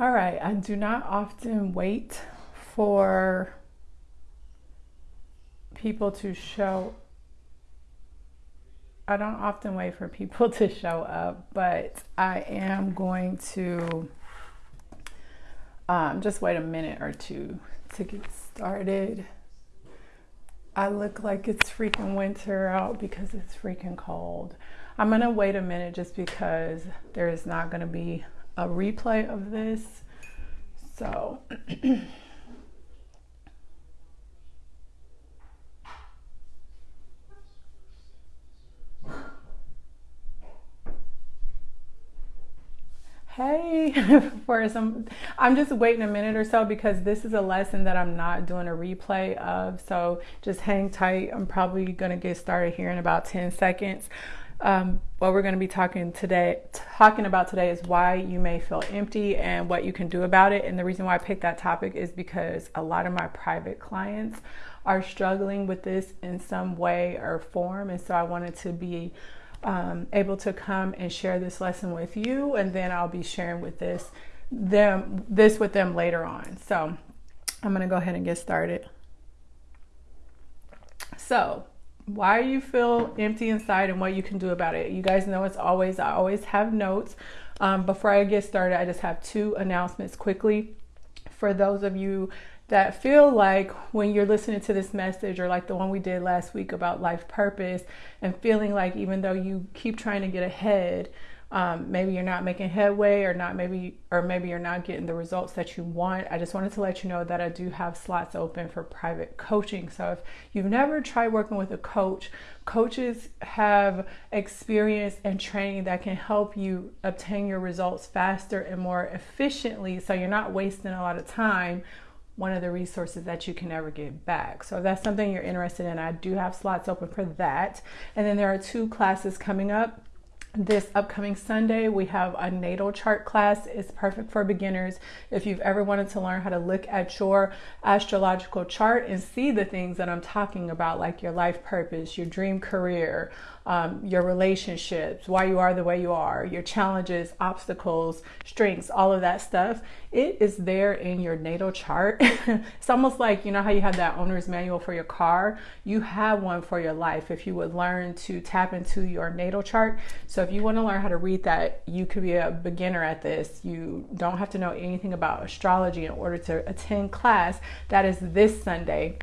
All right, I do not often wait for people to show I don't often wait for people to show up, but I am going to um, just wait a minute or two to get started. I look like it's freaking winter out because it's freaking cold. I'm gonna wait a minute just because there is not gonna be a replay of this. So hey for some i'm just waiting a minute or so because this is a lesson that i'm not doing a replay of so just hang tight i'm probably going to get started here in about 10 seconds um, what we're going to be talking today talking about today is why you may feel empty and what you can do about it and the reason why i picked that topic is because a lot of my private clients are struggling with this in some way or form and so i wanted to be um, able to come and share this lesson with you, and then I'll be sharing with this them this with them later on. So I'm gonna go ahead and get started. So why you feel empty inside and what you can do about it. You guys know it's always I always have notes. Um, before I get started, I just have two announcements quickly for those of you that feel like when you're listening to this message or like the one we did last week about life purpose and feeling like even though you keep trying to get ahead um, maybe you're not making headway or not maybe or maybe you're not getting the results that you want i just wanted to let you know that i do have slots open for private coaching so if you've never tried working with a coach coaches have experience and training that can help you obtain your results faster and more efficiently so you're not wasting a lot of time one of the resources that you can never get back. So if that's something you're interested in, I do have slots open for that. And then there are two classes coming up this upcoming Sunday, we have a natal chart class. It's perfect for beginners. If you've ever wanted to learn how to look at your astrological chart and see the things that I'm talking about, like your life purpose, your dream career, um, your relationships, why you are the way you are, your challenges, obstacles, strengths, all of that stuff. It is there in your natal chart. it's almost like, you know, how you have that owner's manual for your car? You have one for your life if you would learn to tap into your natal chart. So if you want to learn how to read that, you could be a beginner at this. You don't have to know anything about astrology in order to attend class. That is this Sunday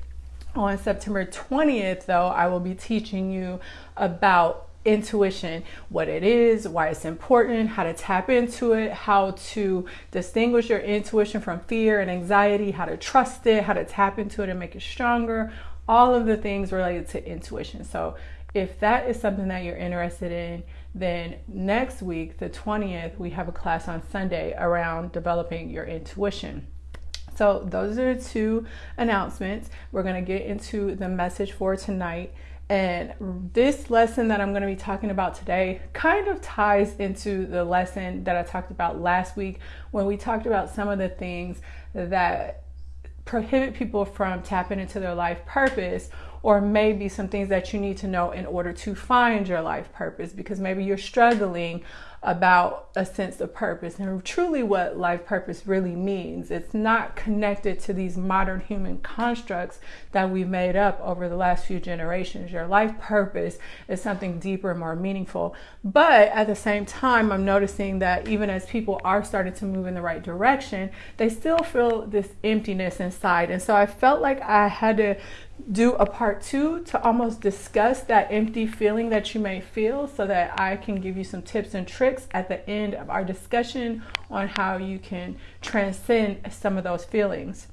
on September 20th, though, I will be teaching you about intuition, what it is, why it's important, how to tap into it, how to distinguish your intuition from fear and anxiety, how to trust it, how to tap into it and make it stronger, all of the things related to intuition. So, if that is something that you're interested in, then next week, the 20th, we have a class on Sunday around developing your intuition. So, those are two announcements. We're going to get into the message for tonight. And this lesson that I'm going to be talking about today kind of ties into the lesson that I talked about last week when we talked about some of the things that prohibit people from tapping into their life purpose or maybe some things that you need to know in order to find your life purpose because maybe you're struggling about a sense of purpose and truly what life purpose really means. It's not connected to these modern human constructs that we've made up over the last few generations. Your life purpose is something deeper and more meaningful. But at the same time, I'm noticing that even as people are starting to move in the right direction, they still feel this emptiness inside. And so I felt like I had to do a part two to almost discuss that empty feeling that you may feel so that I can give you some tips and tricks at the end of our discussion on how you can transcend some of those feelings.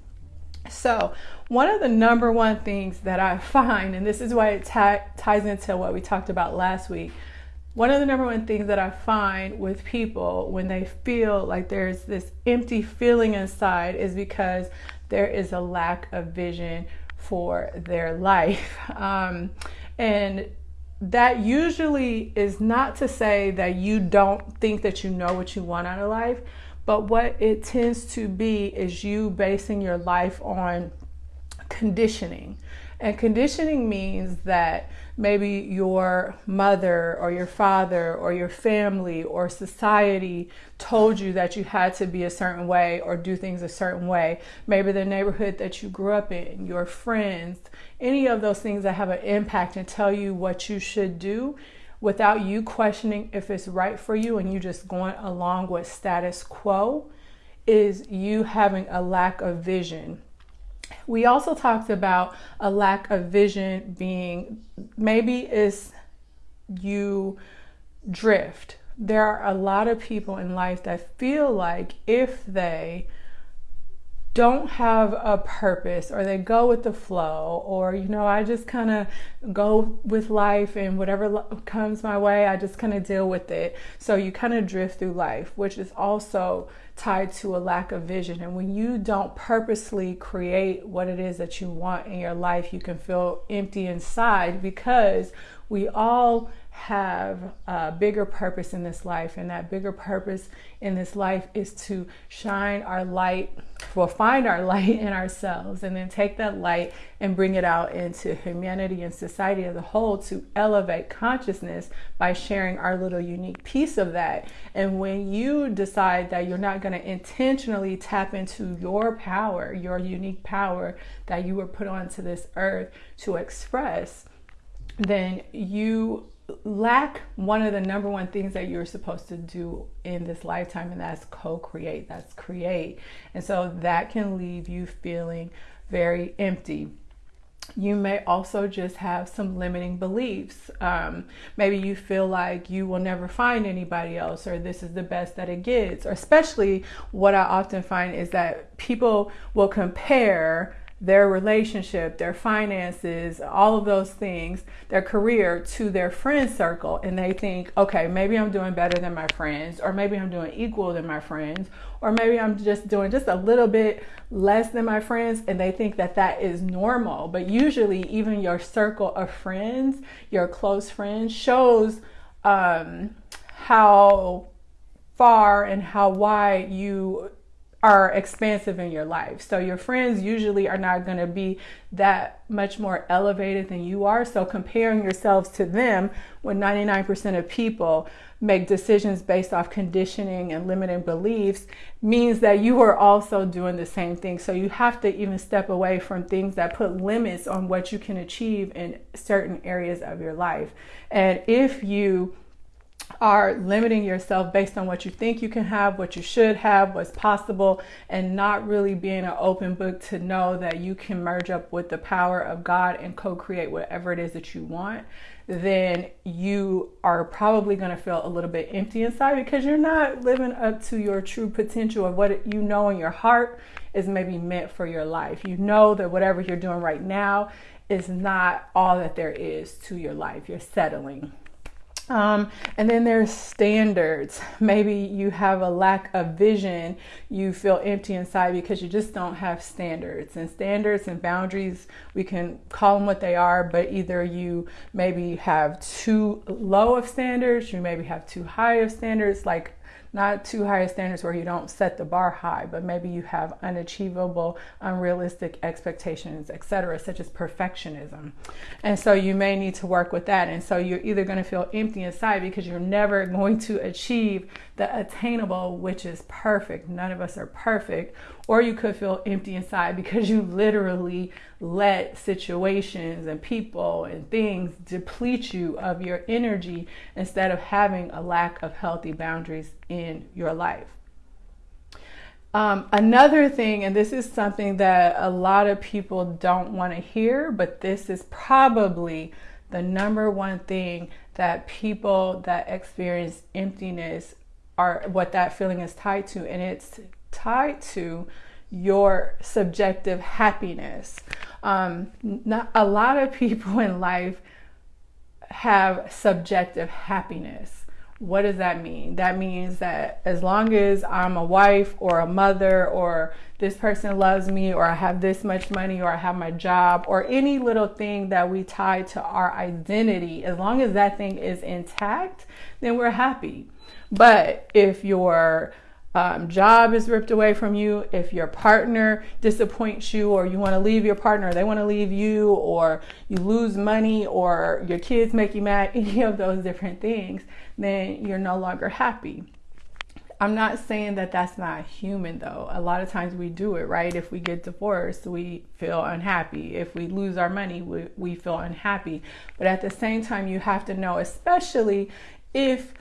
So, one of the number one things that I find, and this is why it ties into what we talked about last week, one of the number one things that I find with people when they feel like there's this empty feeling inside is because there is a lack of vision for their life. Um, and that usually is not to say that you don't think that you know what you want out of life, but what it tends to be is you basing your life on conditioning. And conditioning means that maybe your mother or your father or your family or society told you that you had to be a certain way or do things a certain way. Maybe the neighborhood that you grew up in, your friends, any of those things that have an impact and tell you what you should do without you questioning if it's right for you and you just going along with status quo is you having a lack of vision. We also talked about a lack of vision being maybe is you drift. There are a lot of people in life that feel like if they don't have a purpose or they go with the flow or you know i just kind of go with life and whatever comes my way i just kind of deal with it. So you kind of drift through life which is also tied to a lack of vision. And when you don't purposely create what it is that you want in your life you can feel empty inside because we all have a bigger purpose in this life, and that bigger purpose in this life is to shine our light, well, find our light in ourselves, and then take that light and bring it out into humanity and society as a whole to elevate consciousness by sharing our little unique piece of that. And when you decide that you're not going to intentionally tap into your power, your unique power that you were put onto this earth to express, then you lack one of the number one things that you're supposed to do in this lifetime, and that's co create, that's create. And so that can leave you feeling very empty. You may also just have some limiting beliefs. Um, maybe you feel like you will never find anybody else, or this is the best that it gets. Or, especially, what I often find is that people will compare their relationship, their finances, all of those things, their career to their friend circle. And they think, okay, maybe I'm doing better than my friends, or maybe I'm doing equal than my friends, or maybe I'm just doing just a little bit less than my friends. And they think that that is normal. But usually, even your circle of friends, your close friends, shows um, how far and how wide you are expansive in your life. So your friends usually are not going to be that much more elevated than you are. So comparing yourselves to them when 99% of people make decisions based off conditioning and limiting beliefs means that you are also doing the same thing. So you have to even step away from things that put limits on what you can achieve in certain areas of your life. And if you are limiting yourself based on what you think you can have, what you should have, what's possible, and not really being an open book to know that you can merge up with the power of God and co create whatever it is that you want, then you are probably going to feel a little bit empty inside because you're not living up to your true potential of what you know in your heart is maybe meant for your life. You know that whatever you're doing right now is not all that there is to your life. You're settling. Um, and then there's standards. Maybe you have a lack of vision. You feel empty inside because you just don't have standards. And standards and boundaries, we can call them what they are, but either you maybe have too low of standards, you maybe have too high of standards. Like not too high a standards where you don't set the bar high, but maybe you have unachievable, unrealistic expectations, etc., such as perfectionism. And so you may need to work with that. And so you're either going to feel empty inside because you're never going to achieve the attainable, which is perfect. None of us are perfect. Or you could feel empty inside because you literally let situations and people and things deplete you of your energy instead of having a lack of healthy boundaries in your life. Um, another thing, and this is something that a lot of people don't want to hear, but this is probably the number one thing that people that experience emptiness are what that feeling is tied to, and it's tied to your subjective happiness. Um, not, a lot of people in life have subjective happiness. What does that mean? That means that as long as I'm a wife or a mother or this person loves me or I have this much money or I have my job or any little thing that we tie to our identity, as long as that thing is intact, then we're happy. But if you're um, job is ripped away from you, if your partner disappoints you, or you want to leave your partner, they want to leave you, or you lose money, or your kids make you mad, any of those different things, then you're no longer happy. I'm not saying that that's not human though. A lot of times we do it, right? If we get divorced, we feel unhappy. If we lose our money, we, we feel unhappy. But at the same time, you have to know, especially if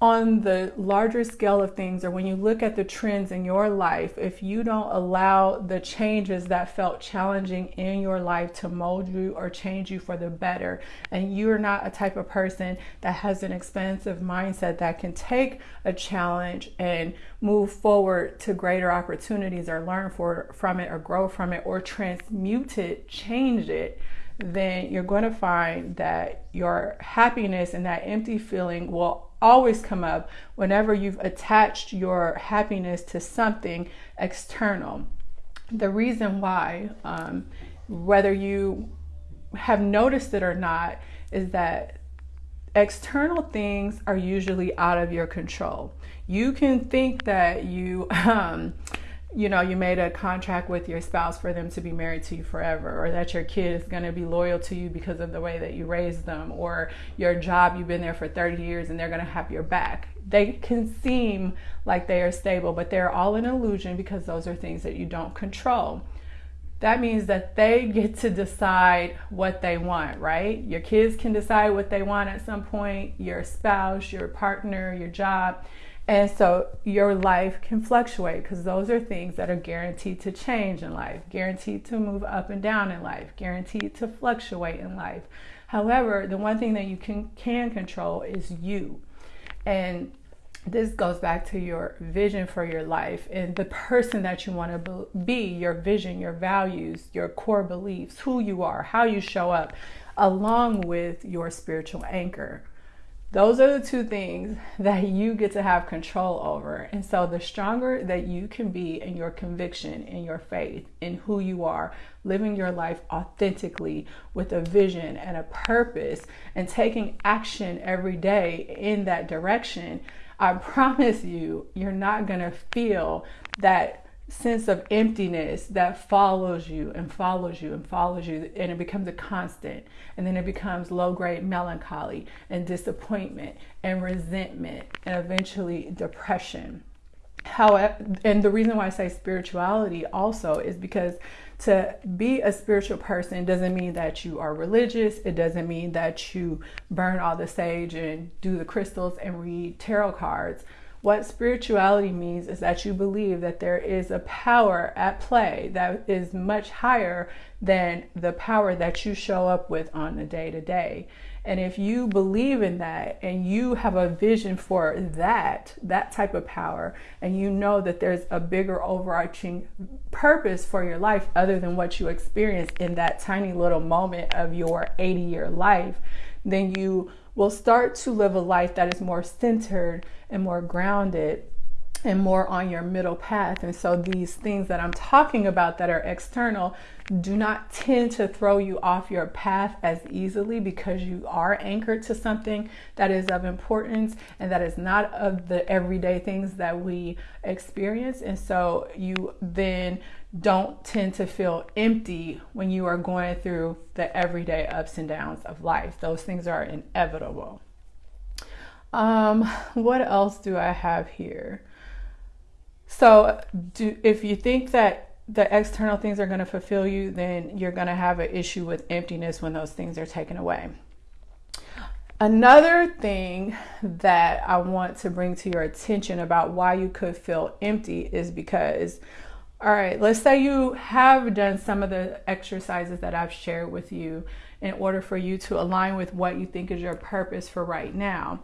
on the larger scale of things, or when you look at the trends in your life, if you don't allow the changes that felt challenging in your life to mold you or change you for the better, and you're not a type of person that has an expansive mindset that can take a challenge and move forward to greater opportunities or learn for, from it or grow from it or transmute it, change it then you're going to find that your happiness and that empty feeling will always come up whenever you've attached your happiness to something external. The reason why, um, whether you have noticed it or not, is that external things are usually out of your control. You can think that you, um, you know, you made a contract with your spouse for them to be married to you forever, or that your kid is going to be loyal to you because of the way that you raised them, or your job, you've been there for 30 years and they're going to have your back. They can seem like they are stable, but they're all an illusion because those are things that you don't control. That means that they get to decide what they want, right? Your kids can decide what they want at some point, your spouse, your partner, your job and so your life can fluctuate because those are things that are guaranteed to change in life, guaranteed to move up and down in life, guaranteed to fluctuate in life. However, the one thing that you can can control is you. And this goes back to your vision for your life and the person that you want to be, your vision, your values, your core beliefs, who you are, how you show up, along with your spiritual anchor. Those are the two things that you get to have control over. And so, the stronger that you can be in your conviction, in your faith, in who you are, living your life authentically with a vision and a purpose, and taking action every day in that direction, I promise you, you're not going to feel that sense of emptiness that follows you and follows you and follows you and it becomes a constant. And then it becomes low grade melancholy and disappointment and resentment and eventually depression. However and the reason why i say spirituality also is because to be a spiritual person doesn't mean that you are religious. It doesn't mean that you burn all the sage and do the crystals and read tarot cards what spirituality means is that you believe that there is a power at play that is much higher than the power that you show up with on a day to day. And if you believe in that and you have a vision for that, that type of power, and you know that there's a bigger overarching purpose for your life other than what you experience in that tiny little moment of your 80 year life, then you will start to live a life that is more centered and more grounded and more on your middle path. And so these things that I'm talking about that are external do not tend to throw you off your path as easily because you are anchored to something that is of importance and that is not of the everyday things that we experience. And so you then don't tend to feel empty when you are going through the everyday ups and downs of life. Those things are inevitable. Um, what else do I have here? So, do, if you think that the external things are going to fulfill you, then you're going to have an issue with emptiness when those things are taken away. Another thing that I want to bring to your attention about why you could feel empty is because, all right, let's say you have done some of the exercises that I've shared with you in order for you to align with what you think is your purpose for right now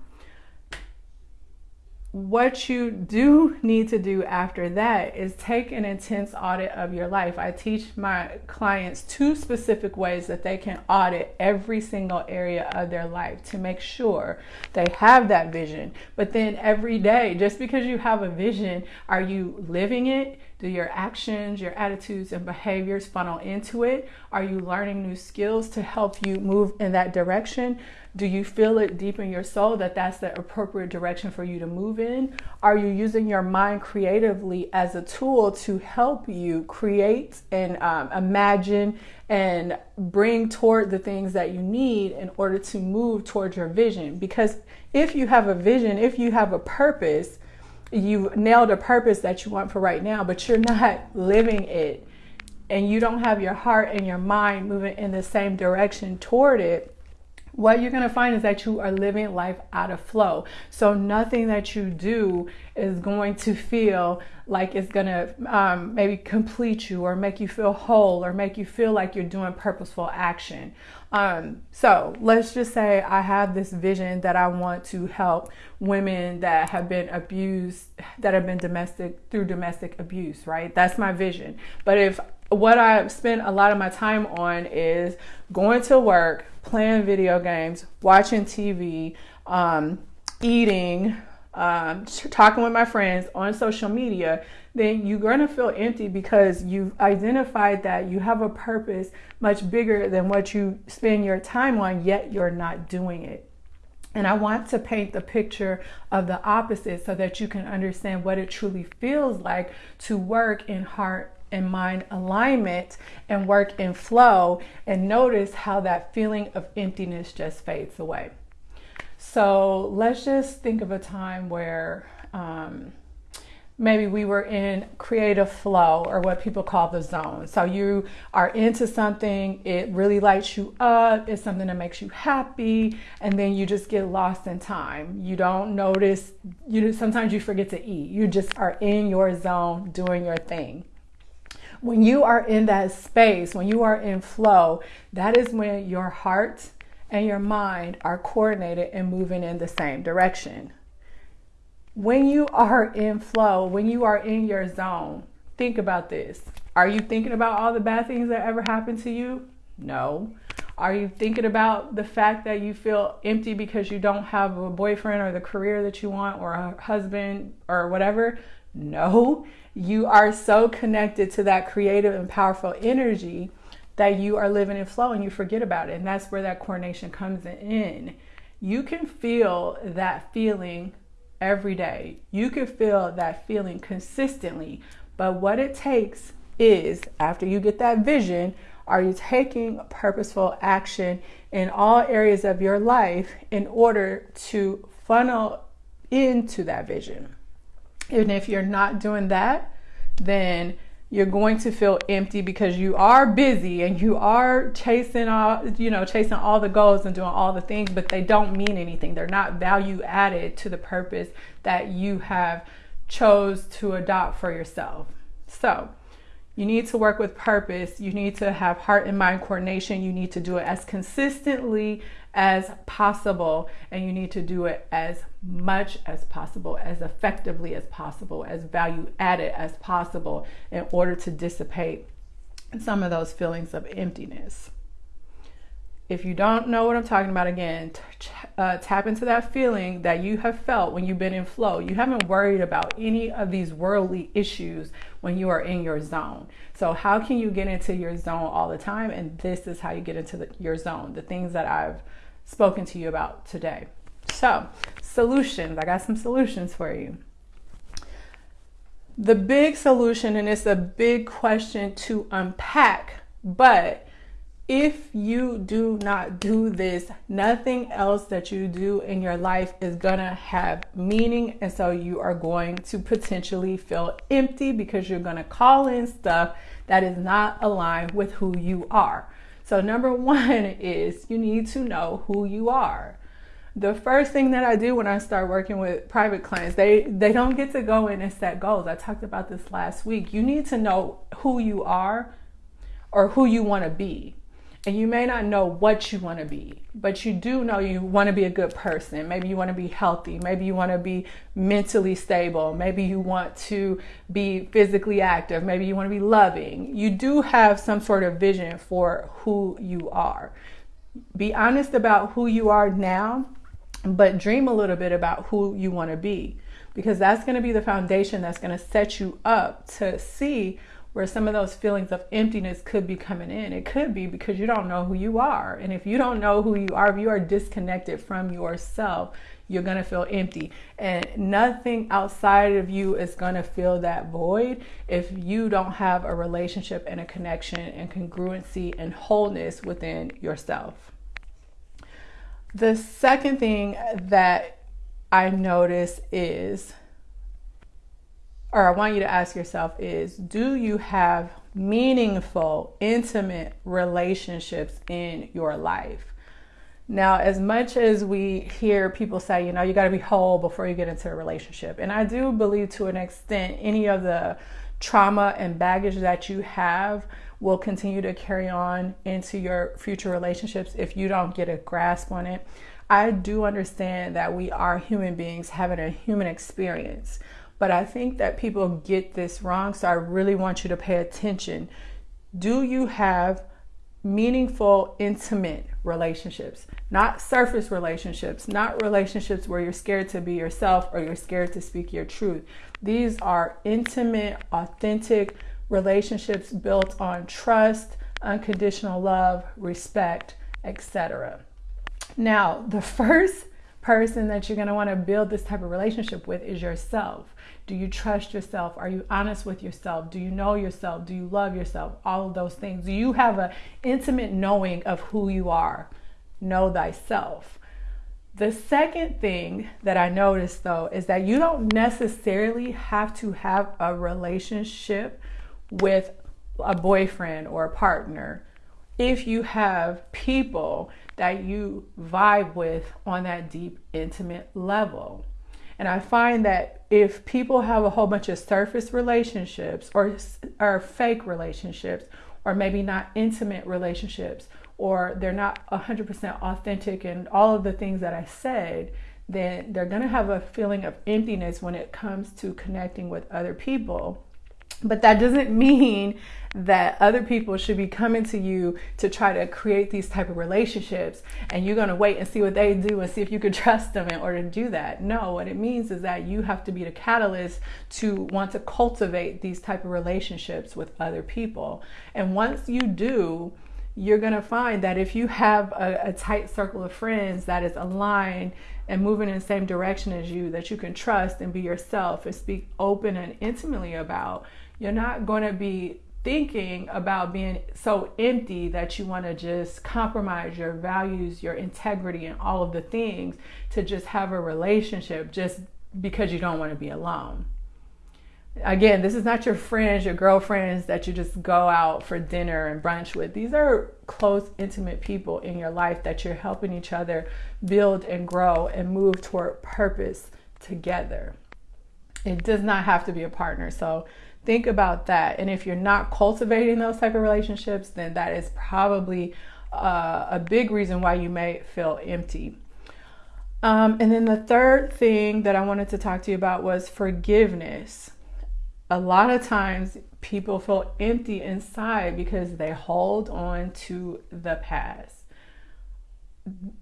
what you do need to do after that is take an intense audit of your life. I teach my clients two specific ways that they can audit every single area of their life to make sure they have that vision. But then every day, just because you have a vision, are you living it? Do your actions, your attitudes, and behaviors funnel into it? Are you learning new skills to help you move in that direction? Do you feel it deep in your soul that that's the appropriate direction for you to move in? Are you using your mind creatively as a tool to help you create and um, imagine and bring toward the things that you need in order to move towards your vision? Because if you have a vision, if you have a purpose, you nailed a purpose that you want for right now, but you're not living it. And you don't have your heart and your mind moving in the same direction toward it what you're going to find is that you are living life out of flow. So nothing that you do is going to feel like it's going to um, maybe complete you or make you feel whole or make you feel like you're doing purposeful action. Um, so let's just say I have this vision that I want to help women that have been abused, that have been domestic through domestic abuse, right? That's my vision. But if what I spend a lot of my time on is going to work, playing video games, watching TV, um, eating, um, talking with my friends on social media, then you're going to feel empty because you've identified that you have a purpose much bigger than what you spend your time on, yet you're not doing it. And I want to paint the picture of the opposite so that you can understand what it truly feels like to work in heart and mind alignment and work in flow and notice how that feeling of emptiness just fades away. So let's just think of a time where um, maybe we were in creative flow or what people call the zone. So you are into something, it really lights you up, it's something that makes you happy, and then you just get lost in time. You don't notice, you sometimes you forget to eat. You just are in your zone doing your thing when you are in that space, when you are in flow, that is when your heart and your mind are coordinated and moving in the same direction. When you are in flow, when you are in your zone, think about this. Are you thinking about all the bad things that ever happened to you? No. Are you thinking about the fact that you feel empty because you don't have a boyfriend or the career that you want or a husband or whatever? No you are so connected to that creative and powerful energy that you are living in flow and you forget about it. And that's where that coordination comes in. You can feel that feeling every day. You can feel that feeling consistently. But what it takes is after you get that vision, are you taking purposeful action in all areas of your life in order to funnel into that vision? And if you're not doing that, then you're going to feel empty because you are busy and you are chasing all you know chasing all the goals and doing all the things but they don't mean anything. They're not value added to the purpose that you have chose to adopt for yourself. So you need to work with purpose. You need to have heart and mind coordination. You need to do it as consistently as possible, and you need to do it as much as possible, as effectively as possible, as value added as possible in order to dissipate some of those feelings of emptiness. If you don't know what I'm talking about, again, uh, tap into that feeling that you have felt when you've been in flow. You haven't worried about any of these worldly issues when you are in your zone. So, how can you get into your zone all the time? And this is how you get into the, your zone, the things that I've spoken to you about today. So, solutions. I got some solutions for you. The big solution, and it's a big question to unpack, but if you do not do this, nothing else that you do in your life is gonna have meaning. And so you are going to potentially feel empty because you're gonna call in stuff that is not aligned with who you are. So, number one is you need to know who you are. The first thing that I do when I start working with private clients, they, they don't get to go in and set goals. I talked about this last week. You need to know who you are or who you want to be and you may not know what you want to be, but you do know you want to be a good person. Maybe you want to be healthy. Maybe you want to be mentally stable. Maybe you want to be physically active. Maybe you want to be loving. You do have some sort of vision for who you are. Be honest about who you are now, but dream a little bit about who you want to be. because that's going to be the foundation that's going to set you up to see where some of those feelings of emptiness could be coming in. It could be because you don't know who you are. And if you don't know who you are, if you are disconnected from yourself, you're going to feel empty. And nothing outside of you is going to fill that void if you don't have a relationship and a connection and congruency and wholeness within yourself. The second thing that I notice is or I want you to ask yourself is do you have meaningful, intimate relationships in your life? Now, as much as we hear people say, you know, you got to be whole before you get into a relationship, and I do believe to an extent any of the trauma and baggage that you have will continue to carry on into your future relationships if you don't get a grasp on it. I do understand that we are human beings having a human experience. But I think that people get this wrong. So I really want you to pay attention. Do you have meaningful, intimate relationships? Not surface relationships, not relationships where you're scared to be yourself or you're scared to speak your truth. These are intimate, authentic relationships built on trust, unconditional love, respect, etc. Now, the first person that you're going to want to build this type of relationship with is yourself. Do you trust yourself? Are you honest with yourself? Do you know yourself? Do you love yourself? All of those things. Do you have an intimate knowing of who you are? Know thyself. The second thing that I noticed though is that you don't necessarily have to have a relationship with a boyfriend or a partner if you have people that you vibe with on that deep, intimate level. And I find that if people have a whole bunch of surface relationships or, or fake relationships, or maybe not intimate relationships, or they're not 100% authentic and all of the things that I said, then they're going to have a feeling of emptiness when it comes to connecting with other people but that doesn't mean that other people should be coming to you to try to create these type of relationships and you're going to wait and see what they do and see if you can trust them in order to do that. No what it means is that you have to be the catalyst to want to cultivate these type of relationships with other people. And once you do you're going to find that if you have a, a, tight circle of friends that is aligned and moving in the same direction as you that you can trust and be yourself and speak open and intimately about you're not going to be thinking about being so empty that you want to just compromise your values, your integrity, and all of the things to just have a relationship just because you don't want to be alone. Again, this is not your friends, your girlfriends that you just go out for dinner and brunch with. These are close, intimate people in your life that you're helping each other build and grow and move toward purpose together. It does not have to be a partner. So think about that. And if you're not cultivating those type of relationships then that is probably uh, a big reason why you may feel empty. Um, and then the third thing that i wanted to talk to you about was forgiveness. A lot of times people feel empty inside because they hold on to the past.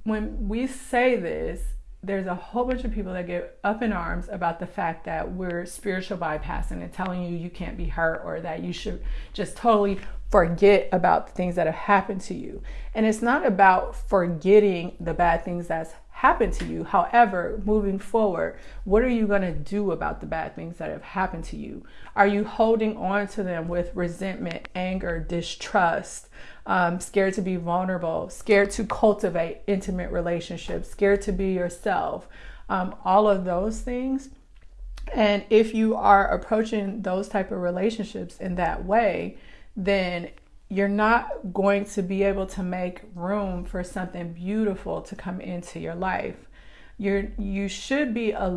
When we say this there's a whole bunch of people that get up in arms about the fact that we're spiritual bypassing and telling you you can't be hurt or that you should just totally forget about the things that have happened to you. And it's not about forgetting the bad things that's happened to you. However, moving forward, what are you going to do about the bad things that have happened to you? Are you holding on to them with resentment, anger, distrust? um, scared to be vulnerable, scared to cultivate intimate relationships, scared to be yourself, um, all of those things. And if you are approaching those type of relationships in that way, then you're not going to be able to make room for something beautiful to come into your life. You're you should be a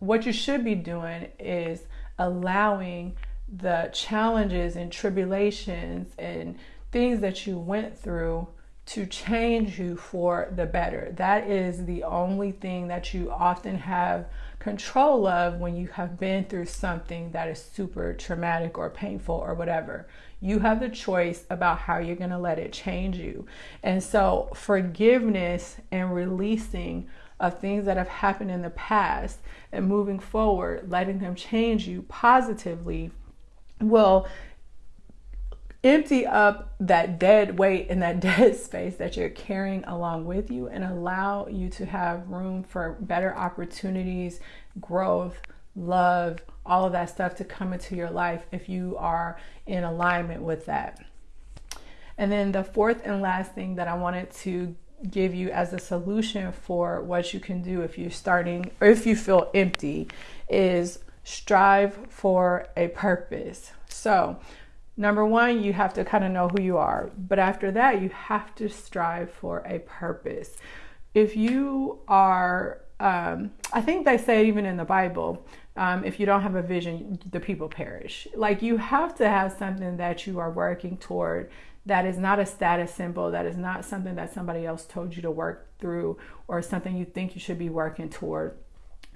what you should be doing is allowing the challenges and tribulations and things that you went through to change you for the better. That is the only thing that you often have control of when you have been through something that is super traumatic or painful or whatever. You have the choice about how you're going to let it change you. And so, forgiveness and releasing of things that have happened in the past and moving forward, letting them change you positively will empty up that dead weight and that dead space that you're carrying along with you and allow you to have room for better opportunities, growth, love, all of that stuff to come into your life if you are in alignment with that. And then the fourth and last thing that I wanted to give you as a solution for what you can do if you're starting or if you feel empty is strive for a purpose. So, number one, you have to kind of know who you are. But after that, you have to strive for a purpose. If you are, um, I think they say even in the Bible, um, if you don't have a vision, the people perish. Like you have to have something that you are working toward that is not a status symbol, that is not something that somebody else told you to work through or something you think you should be working toward.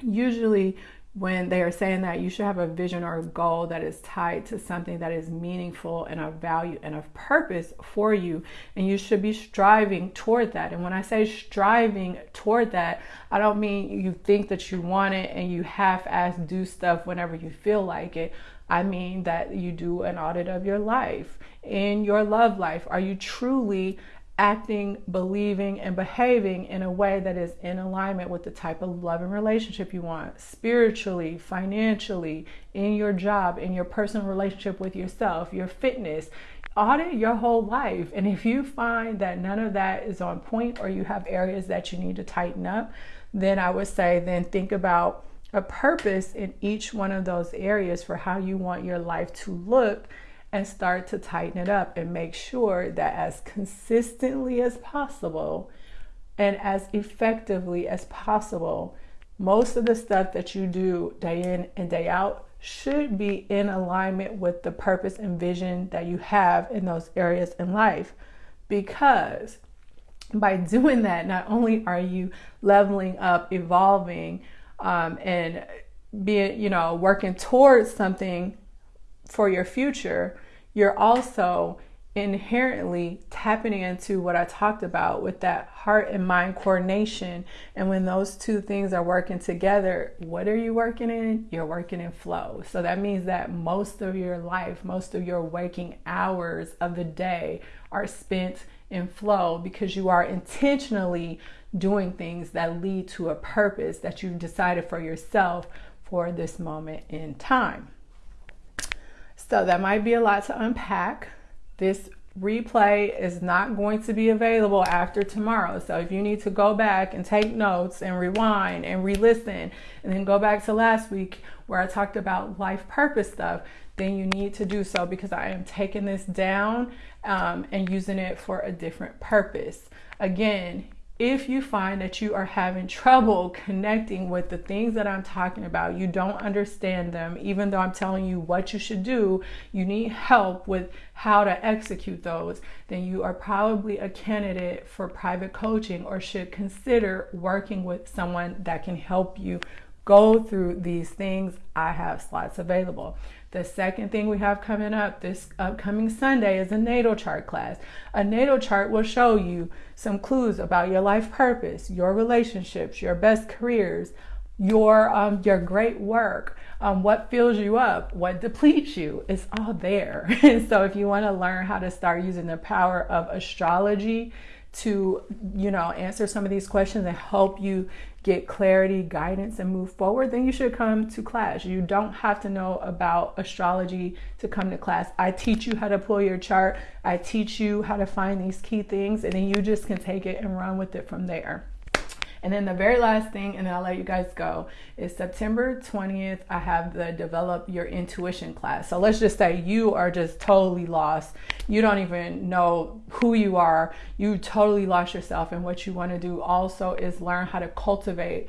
Usually, when they are saying that you should have a vision or a goal that is tied to something that is meaningful and of value and of purpose for you and you should be striving toward that. And when i say striving toward that i don't mean you think that you want it and you half-ass do stuff whenever you feel like it. I mean that you do an audit of your life in your love life. Are you truly acting, believing, and behaving in a way that is in alignment with the type of love and relationship you want spiritually, financially, in your job, in your personal relationship with yourself, your fitness. Audit your whole life. And if you find that none of that is on point or you have areas that you need to tighten up, then I would say, then think about a purpose in each one of those areas for how you want your life to look and start to tighten it up and make sure that as consistently as possible and as effectively as possible, most of the stuff that you do day in and day out should be in alignment with the purpose and vision that you have in those areas in life. Because by doing that, not only are you leveling up, evolving, um, and being, you know, working towards something for your future, you're also inherently tapping into what I talked about with that heart and mind coordination. And when those two things are working together, what are you working in? You're working in flow. So that means that most of your life, most of your waking hours of the day are spent in flow because you are intentionally doing things that lead to a purpose that you've decided for yourself for this moment in time. So that might be a lot to unpack. This replay is not going to be available after tomorrow. So if you need to go back and take notes and rewind and re-listen and then go back to last week where I talked about life purpose stuff, then you need to do so because I am taking this down um, and using it for a different purpose. Again, if you find that you are having trouble connecting with the things that I'm talking about, you don't understand them, even though I'm telling you what you should do, you need help with how to execute those, then you are probably a candidate for private coaching or should consider working with someone that can help you go through these things. I have slots available. The second thing we have coming up this upcoming Sunday is a natal chart class. A natal chart will show you some clues about your life purpose, your relationships, your best careers, your um, your great work, um, what fills you up, what depletes you. It's all there. so if you want to learn how to start using the power of astrology to you know answer some of these questions and help you get clarity, guidance, and move forward, then you should come to class. You don't have to know about astrology to come to class. I teach you how to pull your chart, I teach you how to find these key things, and then you just can take it and run with it from there. And then the very last thing, and then I'll let you guys go, is September 20th. I have the Develop Your Intuition class. So let's just say you are just totally lost. You don't even know who you are. You totally lost yourself. And what you want to do also is learn how to cultivate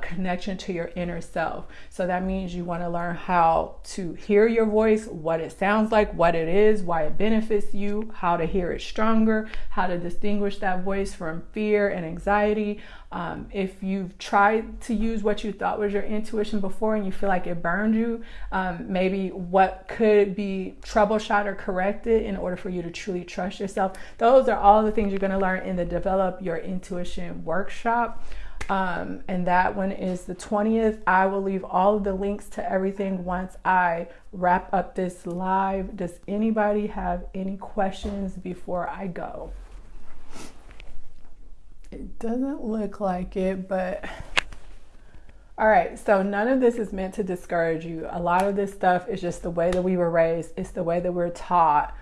connection to your inner self. So that means you want to learn how to hear your voice, what it sounds like, what it is, why it benefits you, how to hear it stronger, how to distinguish that voice from fear and anxiety. Um, if you've tried to use what you thought was your intuition before and you feel like it burned you, um, maybe what could be troubleshot or corrected in order for you to truly trust yourself. Those are all the things you're going to learn in the Develop Your Intuition workshop. Um, and that one is the 20th. I will leave all of the links to everything once I wrap up this live. Does anybody have any questions before I go? It doesn't look like it, but all right, so none of this is meant to discourage you. A lot of this stuff is just the way that we were raised, it's the way that we're taught.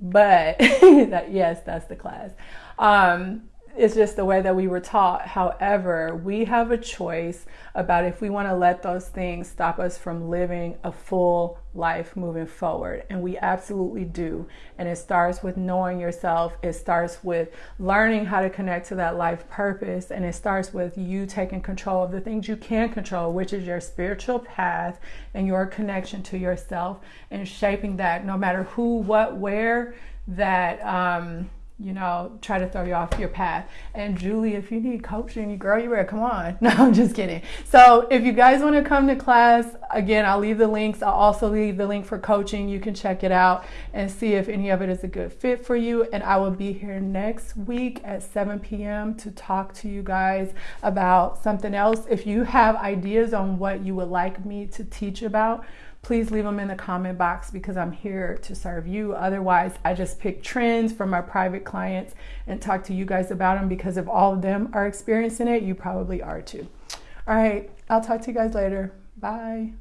But that yes, that's the class. Um, it's just the way that we were taught. However, we have a choice about if we want to let those things stop us from living a full life moving forward. And we absolutely do. And it starts with knowing yourself, it starts with learning how to connect to that life purpose. And it starts with you taking control of the things you can control, which is your spiritual path and your connection to yourself and shaping that no matter who, what, where, that. Um, you know, try to throw you off your path. And Julie, if you need coaching, you girl, you better come on. No, I'm just kidding. So if you guys want to come to class, again, I'll leave the links. I'll also leave the link for coaching. You can check it out and see if any of it is a good fit for you. And I will be here next week at 7 p.m. to talk to you guys about something else. If you have ideas on what you would like me to teach about, please leave them in the comment box because I'm here to serve you. Otherwise, I just pick trends from my private clients and talk to you guys about them because if all of them are experiencing it, you probably are too. All right, I'll talk to you guys later. Bye.